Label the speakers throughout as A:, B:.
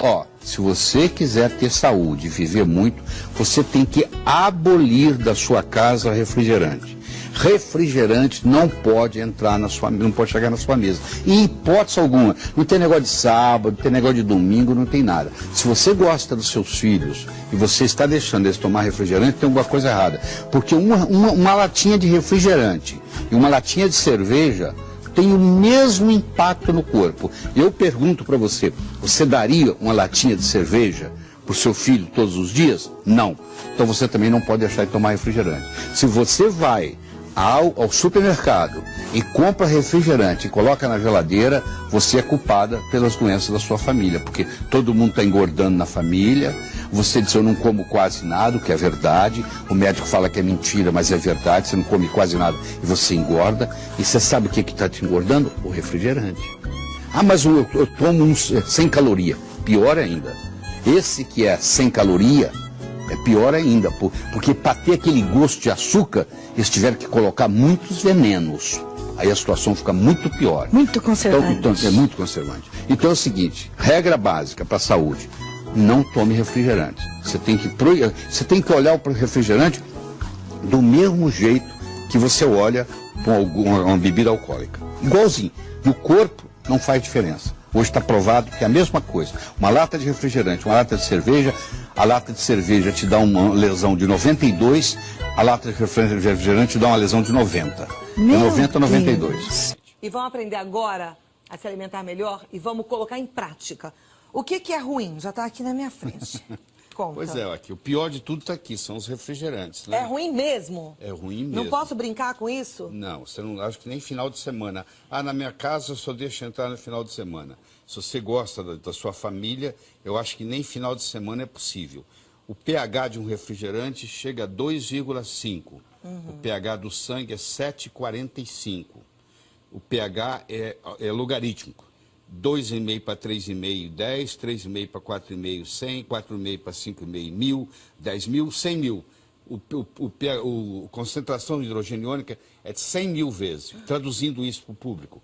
A: Ó, se você quiser ter saúde e viver muito, você tem que abolir da sua casa refrigerante. Refrigerante não pode entrar na sua não pode chegar na sua mesa. Em hipótese alguma. Não tem negócio de sábado, não tem negócio de domingo, não tem nada. Se você gosta dos seus filhos e você está deixando eles tomar refrigerante, tem alguma coisa errada. Porque uma, uma, uma latinha de refrigerante e uma latinha de cerveja tem o mesmo impacto no corpo. Eu pergunto para você, você daria uma latinha de cerveja para o seu filho todos os dias? Não. Então você também não pode deixar de tomar refrigerante. Se você vai ao, ao supermercado e compra refrigerante e coloca na geladeira, você é culpada pelas doenças da sua família, porque todo mundo está engordando na família, você diz eu não como quase nada, o que é verdade, o médico fala que é mentira, mas é verdade, você não come quase nada e você engorda, e você sabe o que está te engordando? O refrigerante. Ah, mas eu, eu tomo um sem caloria. Pior ainda. Esse que é sem caloria, é pior ainda, porque para ter aquele gosto de açúcar, eles tiveram que colocar muitos venenos. Aí a situação fica muito pior.
B: Muito conservante.
A: Então, então, é muito conservante. Então é o seguinte, regra básica para a saúde, não tome refrigerante. Você tem que, você tem que olhar para o refrigerante do mesmo jeito que você olha para uma bebida alcoólica. Igualzinho. E o corpo não faz diferença. Hoje está provado que é a mesma coisa. Uma lata de refrigerante, uma lata de cerveja, a lata de cerveja te dá uma lesão de 92, a lata de refrigerante te dá uma lesão de 90.
B: Meu
A: de 90 a 92.
B: Deus.
C: E vamos aprender agora a se alimentar melhor e vamos colocar em prática. O que, que é ruim? Já está aqui na minha frente. Conta.
A: Pois é, aqui, o pior de tudo está aqui, são os refrigerantes. Né?
C: É ruim mesmo?
A: É ruim mesmo.
C: Não posso brincar com isso?
A: Não, você não, acho que nem final de semana. Ah, na minha casa eu só deixo entrar no final de semana. Se você gosta da, da sua família, eu acho que nem final de semana é possível. O pH de um refrigerante chega a 2,5. Uhum. O pH do sangue é 7,45. O pH é, é logarítmico. 2,5 para 3,5, 10, 3,5 para 4,5, 100, 4,5 para 5,5, mil, 10 mil, 100 mil. O, o, o, a concentração de hidrogênio iônica é de 100 mil vezes. Traduzindo isso para o público.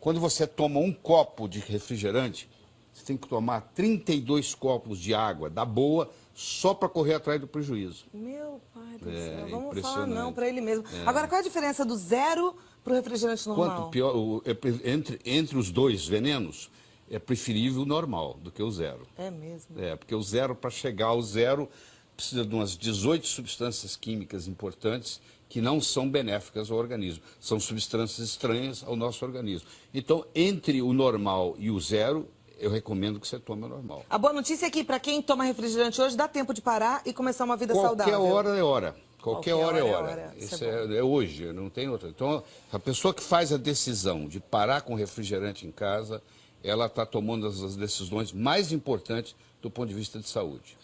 A: Quando você toma um copo de refrigerante, você tem que tomar 32 copos de água da boa só para correr atrás do prejuízo.
C: Meu pai do é, céu, vamos falar não para ele mesmo. É. Agora, qual é a diferença do zero para o refrigerante normal?
A: Quanto pior, o, é, entre, entre os dois venenos, é preferível o normal do que o zero.
C: É mesmo?
A: É, porque o zero, para chegar ao zero, precisa de umas 18 substâncias químicas importantes que não são benéficas ao organismo. São substâncias estranhas ao nosso organismo. Então, entre o normal e o zero, eu recomendo que você tome normal.
C: A boa notícia é que para quem toma refrigerante hoje, dá tempo de parar e começar uma vida
A: Qualquer
C: saudável.
A: Qualquer hora é hora. Qualquer, Qualquer hora, hora, é hora. hora. Isso, é, é, é, hoje, não tem outra. Então, a pessoa que faz a decisão de parar com refrigerante em casa, ela está tomando as decisões mais importantes do ponto de vista de saúde.